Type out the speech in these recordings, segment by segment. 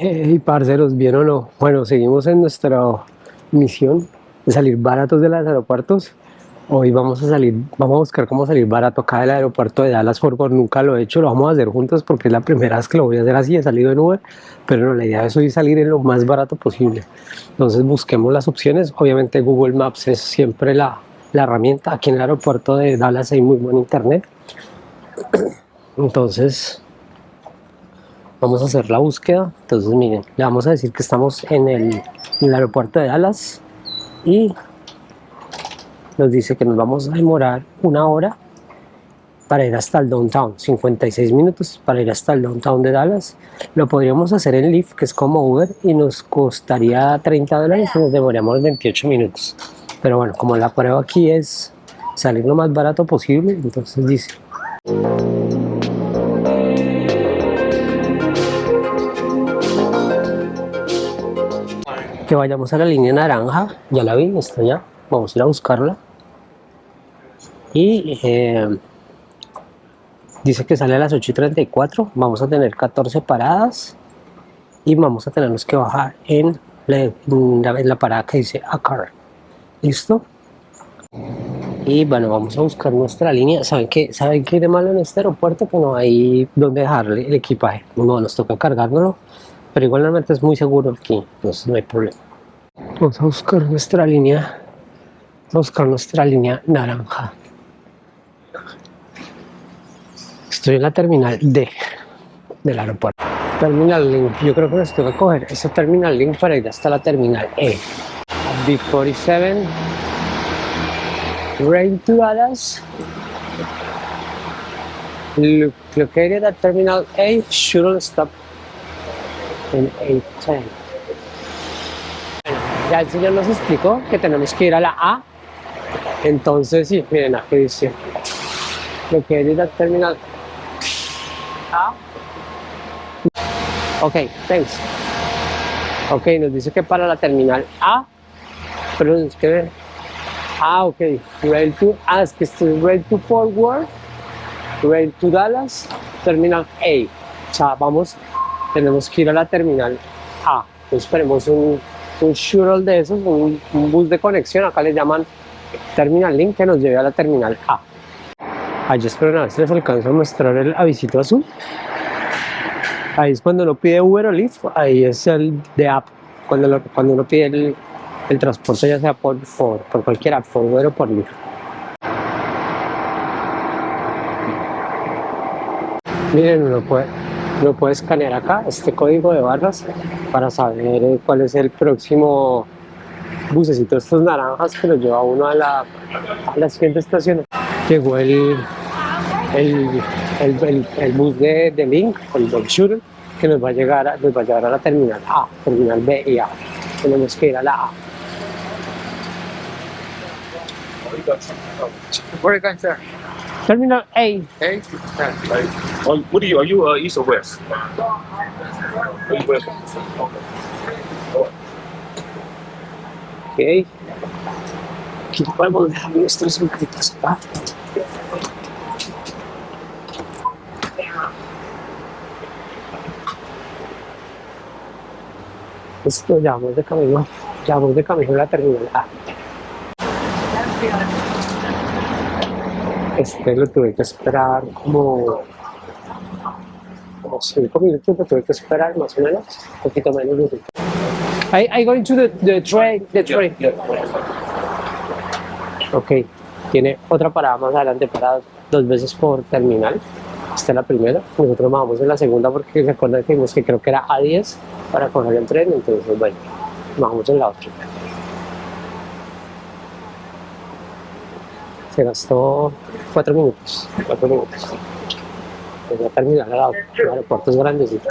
Hey, parceros, ¿bien o no? Bueno, seguimos en nuestra misión de salir baratos de los aeropuertos. Hoy vamos a salir, vamos a buscar cómo salir barato acá del aeropuerto de Dallas Fort Worth. Nunca lo he hecho, lo vamos a hacer juntos porque es la primera vez que lo voy a hacer así. He salido en Uber, pero no, la idea es hoy salir en lo más barato posible. Entonces busquemos las opciones. Obviamente Google Maps es siempre la, la herramienta. Aquí en el aeropuerto de Dallas hay muy buen internet. Entonces vamos a hacer la búsqueda. Entonces miren le vamos a decir que estamos en el, aeropuerto de Dallas y nos dice que nos vamos a demorar una hora para ir hasta el downtown 56 minutos para ir hasta el downtown de Dallas. Lo podríamos hacer en Lyft que es como Uber y nos costaría 30 dólares y nos demoraríamos 28 minutos. Pero bueno como la prueba aquí es salir lo más barato posible entonces dice que vayamos a la línea naranja, ya la vi, está ya, vamos a ir a buscarla. Y eh, dice que sale a las 8 y 34, vamos a tener 14 paradas y vamos a tenernos que bajar en la, parada que dice Acar. ¿Listo? Y bueno, vamos a buscar nuestra línea. ¿Saben qué? ¿Saben qué de malo en este aeropuerto? Que no hay donde dejarle el equipaje. No, nos toca cargárnoslo pero igualmente es muy seguro aquí, entonces no hay problema. Vamos a buscar nuestra línea, vamos a buscar nuestra línea naranja. Estoy en la terminal D del aeropuerto. Terminal Link, yo creo que nos tengo que coger ese terminal Link para ir hasta la terminal E. B47, Rain to Dallas, located at Terminal A, shuttle stop en 810. Ya el señor nos explicó que tenemos que ir a la A. Entonces, sí, miren aquí dice lo que es la terminal A. Ok, thanks. Ok, nos dice que para la terminal A, pero es que Ah, ok. Rail to, ah, es que este es Rail to Forward, Rail to Dallas, Terminal A. O sea, vamos tenemos que ir a la terminal A. Entonces esperemos un, un shuttle de esos, un, bus de conexión, acá le llaman Terminal Link, que nos lleve a la terminal A. Allí espero a ver si les alcanzo a mostrar el avisito azul. Ahí es cuando uno pide Uber o Lyft, ahí es el de app, cuando, cuando uno pide el, el, transporte ya sea por, por, por cualquier app, por Uber o por Lyft. Miren, uno puede, lo puede escanear acá, este código de barras, para saber eh, cuál es el próximo bucecito estos naranjas que nos lleva uno a la, a la siguiente estación. Llegó el, el, el, bus de, de, Link, el Dog Shooter, que nos va, a llegar nos va a llevar a la terminal A, terminal B y A. Tenemos que ir a la A. Are you Terminal A. A? Oh, what are you? Are you uh, east or west? Are you west? Ok. Aquí podemos dejar nuestras boquitas acá. Esto ya vamos de camino, ya vamos de camino a la terminal A. Este lo tuve que esperar como, como cinco minutos, lo tuve que esperar más o menos, un poquito menos de I, I going to the, the train, the train. Ok, tiene otra parada más adelante para dos veces por terminal. Esta es la primera, nosotros vamos en la segunda porque recuerda que que creo que era A10 para coger el tren, entonces bueno, vamos en la otra. Se gastó cuatro minutos, cuatro minutos. Voy terminar el aeropuerto es grandecito.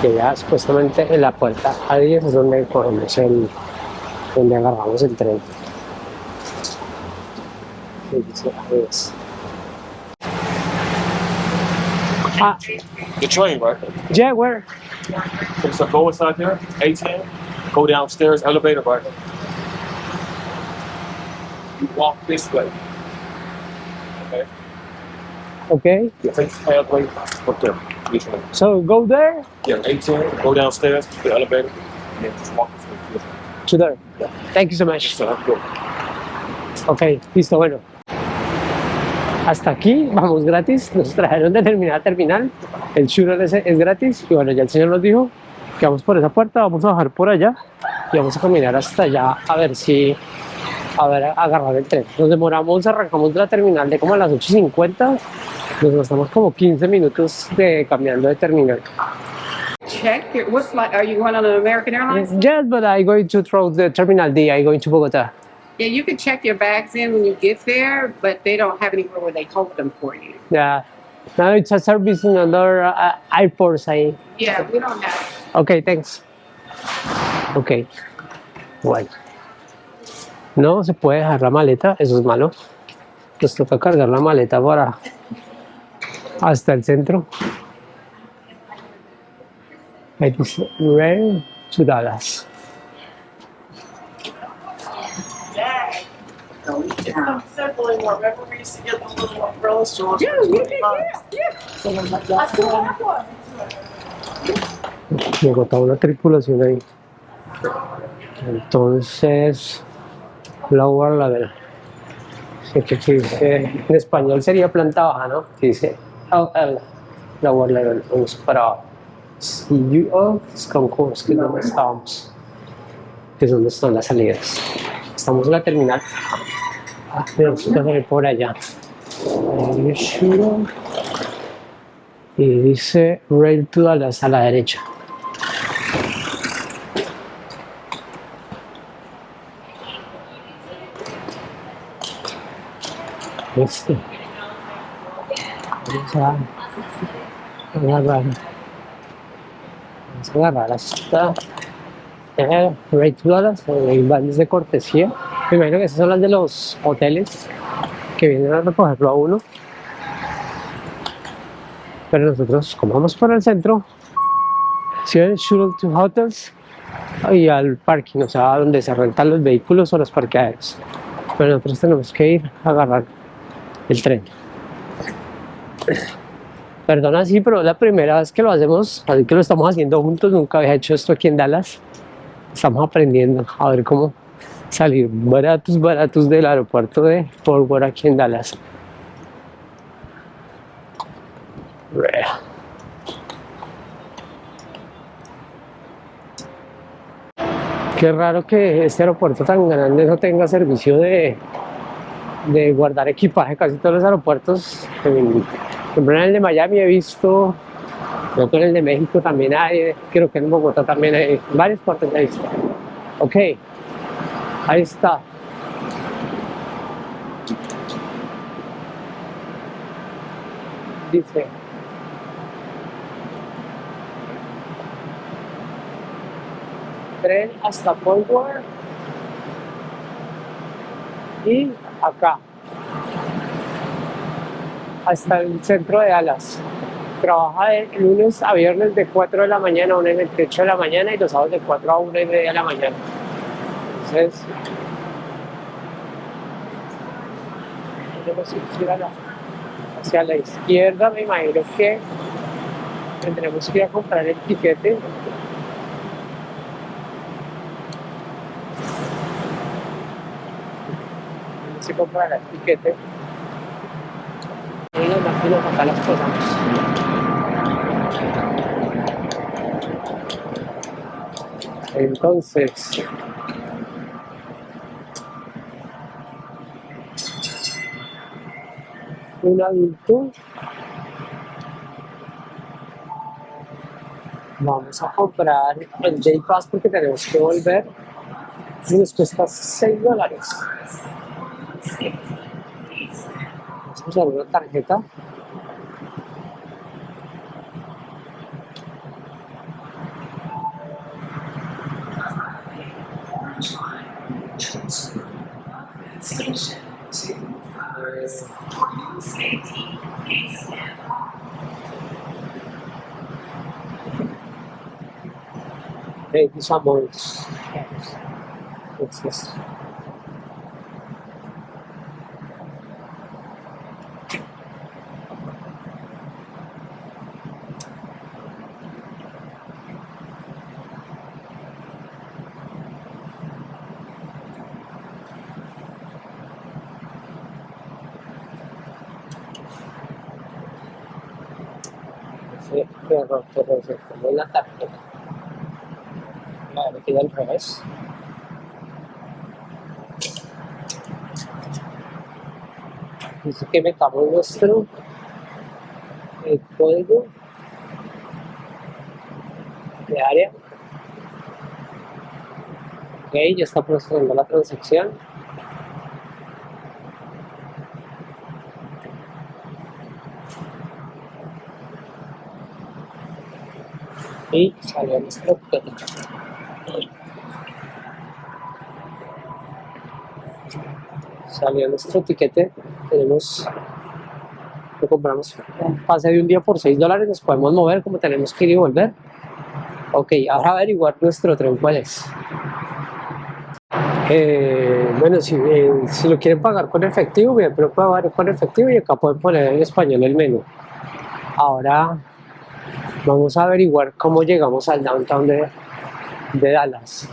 Que ya supuestamente en la puerta A10 es donde cogemos el, donde agarramos el tren. Ah. The train, right? Yeah, where? So go inside there, 18, go downstairs, elevator, right? You walk this way. Okay? Okay. You take the pathway up there. One? So go there Yeah, 18. Go downstairs to the elevator, and then just walk this way. to there. Thank you so much. So have to go. Ok, listo, bueno. Hasta aquí, vamos gratis. Nos trajeron de terminal a terminal. El churro es, es gratis. Y bueno, ya el señor nos dijo que vamos por esa puerta, vamos a bajar por allá y vamos a caminar hasta allá a ver si. A ver, a agarrar el tren. Nos demoramos, arrancamos de la terminal de como a las 8.50. Nos gastamos como 15 minutos de cambiando de terminal. check your, what flight, are you going on an American Airlines? Yes, but I'm going to throw the terminal D. I'm going to Bogota. Yeah, you can check your bags in when you get there, but they don't have anywhere where they hold them for you. Yeah. Now it's a service in other uh, airports. I Yeah, we don't have. Ok, thanks. Ok. Bueno. No se puede dejar la maleta, eso es malo. Nos toca cargar la maleta para hasta el centro. It is rare to Dallas. Yeah. Me agotaba una tripulación ahí. Entonces, lower level. Que en español sería planta baja, ¿no? Que dice LL, lower level. Vamos para CUO, es que es donde estábamos. Que es donde están las salidas. Estamos en la terminal. Ah, tenemos que salir por allá. Y dice Rail to Dallas a la derecha. Este. Vamos a agarrar. Vamos a agarrar hasta Rail to Dallas, eh, vales de cortesía. Me imagino que esas son las de los hoteles que vienen a recogerlo a uno. Pero nosotros, como vamos por el centro, si ven Shuttle to Hotels y al parking, o sea, donde se rentan los vehículos o los parqueaderos. Pero nosotros tenemos que ir a agarrar el tren. Perdona, sí, pero es la primera vez que lo hacemos, así que lo estamos haciendo juntos. Nunca había hecho esto aquí en Dallas. Estamos aprendiendo a ver cómo salir baratos, baratos del aeropuerto de Fort Worth aquí en Dallas. Qué raro que este aeropuerto tan grande no tenga servicio de, de guardar equipaje. Casi todos los aeropuertos, en, en el de Miami he visto, creo que en el de México también hay, creo que en Bogotá también hay, varios puertos he visto. Ok, ahí está. Dice, tren hasta Fort Worth y acá hasta el centro de Dallas. Trabaja de lunes a viernes de 4 de la mañana a 1 y 28 de la mañana y los sábados de 4 a 1 y media de la mañana. Entonces, tenemos que ir a la- hacia la izquierda, me imagino que tendremos que ir a comprar el tiquete se comprar el tiquete. Y las máquinas acá las posamos. Entonces, un adulto vamos a comprar el Day Pass porque tenemos que volver y nos cuesta 6 dólares. Vamos a usar una tarjeta. Thank you so much. Pero se como la tarjeta. Vale, me queda al revés. Dice que metamos nuestro el código de área. Ok, ya está procesando la transacción. Y salió nuestro código. Salió nuestro tiquete. Tenemos lo compramos un pase de un día por 6 dólares, nos podemos mover como tenemos que ir y volver. Ok, ahora averiguar nuestro tren cuál es. Eh, bueno, si, eh, si lo quieren pagar con efectivo, bien, pero pueden pagar con efectivo y acá pueden poner en español el menú. Ahora vamos a averiguar cómo llegamos al downtown de, de Dallas.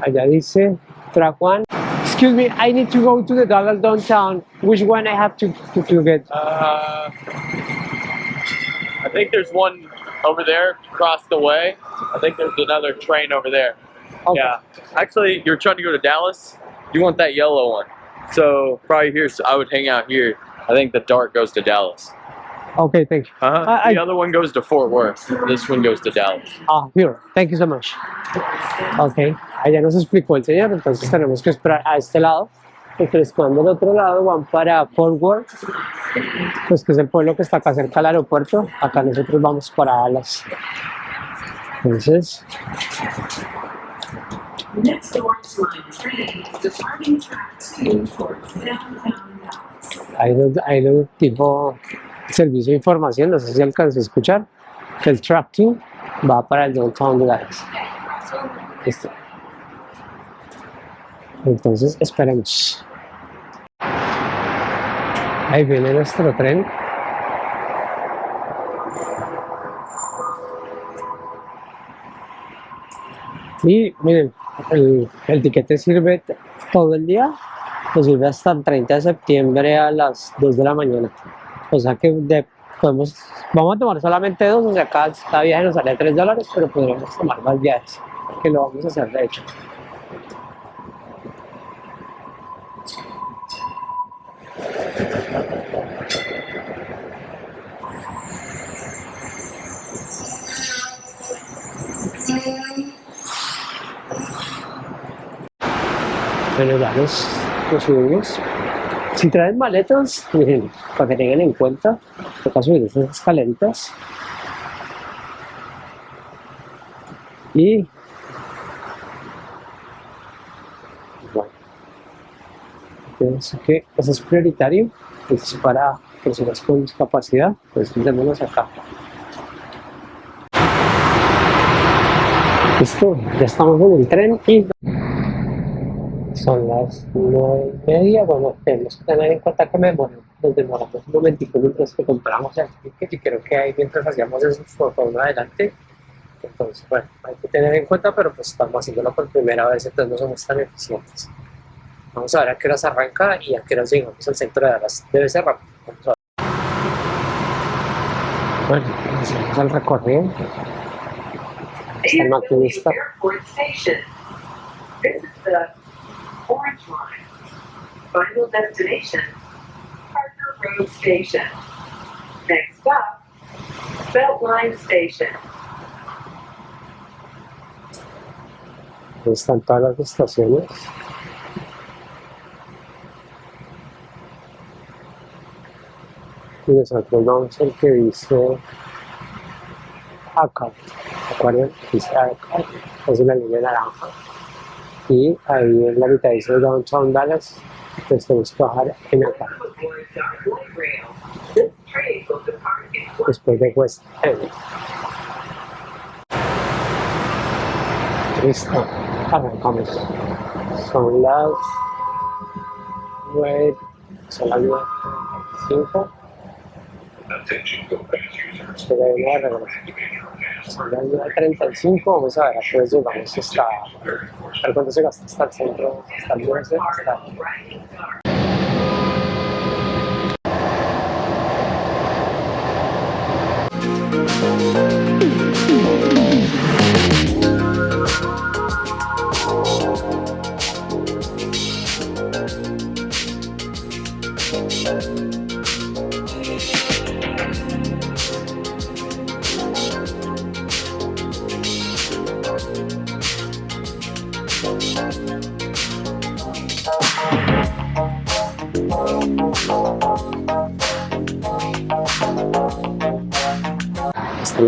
Allá dice track one. Excuse me, I need to go to the Dallas downtown. Which one I have to, to, to get? Uh, I think there's one over there across the way. I think there's another train over there. Okay. Yeah. Actually, you're trying to go to Dallas. You want that yellow one. So probably here. So I would hang out here. I think the dark goes to Dallas. Okay, thank you. Uh-huh. I- the other one goes to Fort Worth. This one goes to Dallas. Ah, here. Thank you so much. Ok, allá nos explicó el señor, entonces tenemos que esperar a este lado. Les cuando del otro lado van para Fort Worth, pues que es el pueblo que está acá cerca del aeropuerto. Acá nosotros vamos para Dallas. Entonces, hay un, hay un tipo servicio de información, no sé si alcanzó a escuchar, que el Track 2 va para el downtown Dallas. Listo. Entonces, esperemos. Ahí viene nuestro tren. Y miren, el, el tiquete sirve todo el día, nos sirve hasta el 30 de septiembre a las 2 de la mañana. O sea que de- podemos, vamos a tomar solamente dos, o sea, cada, cada viaje nos sale 3 dólares, pero podríamos tomar más viajes, que lo vamos a hacer de hecho. Bueno, ya nos, nos subimos. Si traen maletas, miren, para que tengan en cuenta, toca subir esas escaleritas. Y bueno, pienso que eso es prioritario, es para personas con discapacidad, pues démonos acá. Listo, ya estamos en el tren y son las nueve y media. Bueno, tenemos que tener en cuenta que me nos demoramos un momentico mientras que compramos el ticket y creo que ahí mientras hacíamos eso fue por uno adelante. Entonces, bueno, hay que tener en cuenta, pero pues estamos haciéndolo por primera vez, entonces no somos tan eficientes. Vamos a ver a qué horas arranca y a qué horas llegamos al centro de Dallas. Debe ser rápido. Vamos a ver. Bueno, hacemos el recorrido. Está el maquinista. Airport Station. This is the Orange Line. Final destination, Parker Road Station. Next stop, Beltline Station. Están todas las estaciones. Y nosotros vamos al que dice acá. ¿Recuerdan? Dice acá. Es una línea naranja. Y ahí en la mitad dice Downtown Dallas. Entonces tenemos que bajar en acá. Después de West End. Listo. Arrancamos. Son las nueve. Son las. Espera, una regla. Las 9.35, vamos a ver a hora llegamos hasta... A ver cuánto se gasta hasta el centro, hasta el 9, hasta... rising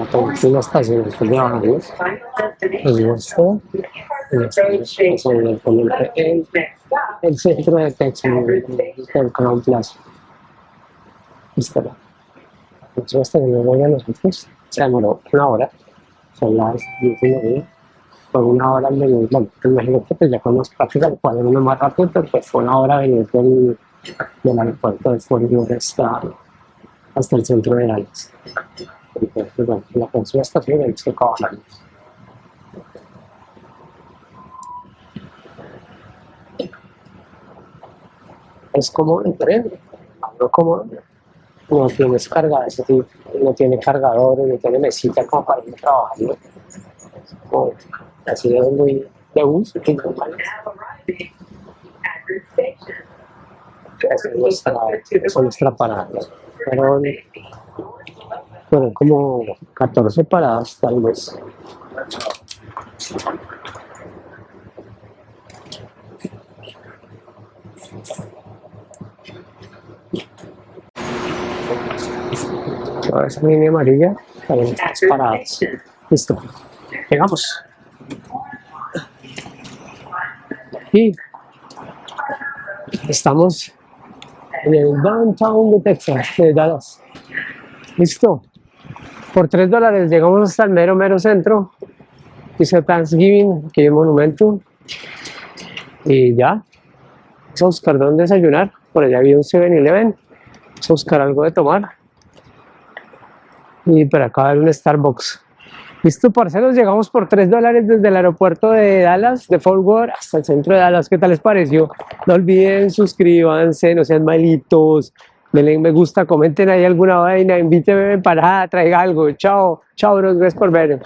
Esta es la penúltima estación después de. Pues el centro de Texas, del Crown Plaza. Esta la próxima estación de voy a nosotros. Se demoró una hora. Son las 10 y media. Por una hora venir, bueno, te imagino que pues ya más práctica lo puede uno más rápido, pero pues fue una hora venir del, del aeropuerto de Fort hasta, hasta el centro de Dallas. Entonces, bueno, la próxima estación es que bajarnos. Es como el tren, no como no tienes carga, es decir, no tiene cargadores, no tiene mesita como para ir a trabajar, ¿no? Así es muy de bus, que es normal. Esa es nuestra, nuestra parada. Pero, bueno, como 14 paradas tal vez. Toda esa línea amarilla, también estas paradas. Listo. Llegamos. Y estamos en el downtown de Texas, de Dallas. Listo. Por 3 dólares llegamos hasta el mero, mero centro. Dice Thanksgiving, aquí hay un monumento. Y ya. Vamos a buscar dónde desayunar. Por allá había un 7-Eleven. Vamos a buscar algo de tomar. Y por acá hay un Starbucks. Listo, parceros, llegamos por 3 dólares desde el aeropuerto de Dallas, de Fort Worth, hasta el centro de Dallas. ¿Qué tal les pareció? No olviden, suscríbanse, no sean malitos, denle me gusta, comenten ahí alguna vaina, invítenme para traiga algo. Chao, chao, bros, gracias por ver.